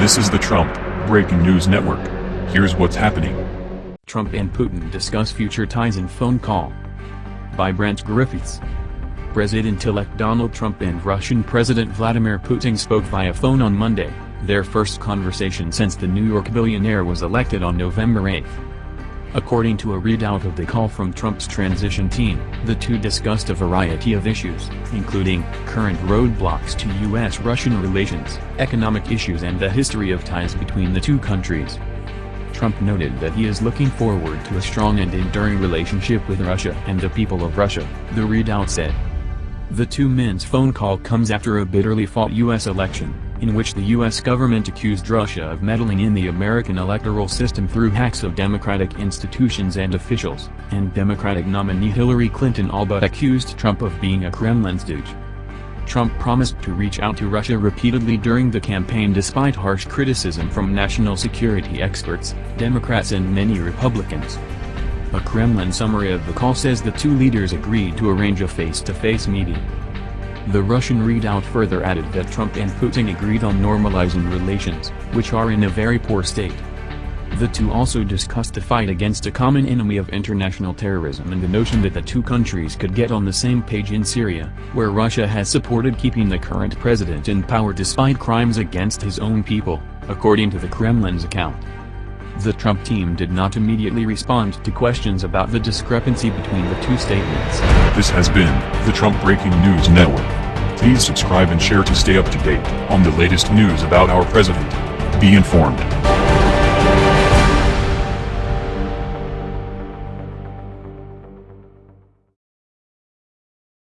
This is the Trump Breaking News Network. Here's what's happening. Trump and Putin discuss future ties in phone call. By Brent Griffiths. President-elect Donald Trump and Russian President Vladimir Putin spoke via phone on Monday, their first conversation since the New York billionaire was elected on November 8. According to a readout of the call from Trump's transition team, the two discussed a variety of issues, including current roadblocks to U.S.-Russian relations, economic issues and the history of ties between the two countries. Trump noted that he is looking forward to a strong and enduring relationship with Russia and the people of Russia, the readout said. The two men's phone call comes after a bitterly fought U.S. election, in which the U.S. government accused Russia of meddling in the American electoral system through hacks of Democratic institutions and officials, and Democratic nominee Hillary Clinton all but accused Trump of being a Kremlin stooge. Trump promised to reach out to Russia repeatedly during the campaign despite harsh criticism from national security experts, Democrats and many Republicans. A Kremlin summary of the call says the two leaders agreed to arrange a face-to-face -face meeting. The Russian readout further added that Trump and Putin agreed on normalizing relations, which are in a very poor state. The two also discussed the fight against a common enemy of international terrorism and the notion that the two countries could get on the same page in Syria, where Russia has supported keeping the current president in power despite crimes against his own people, according to the Kremlin's account. The Trump team did not immediately respond to questions about the discrepancy between the two statements. This has been the Trump Breaking News Network. Please subscribe and share to stay up to date on the latest news about our president. Be informed.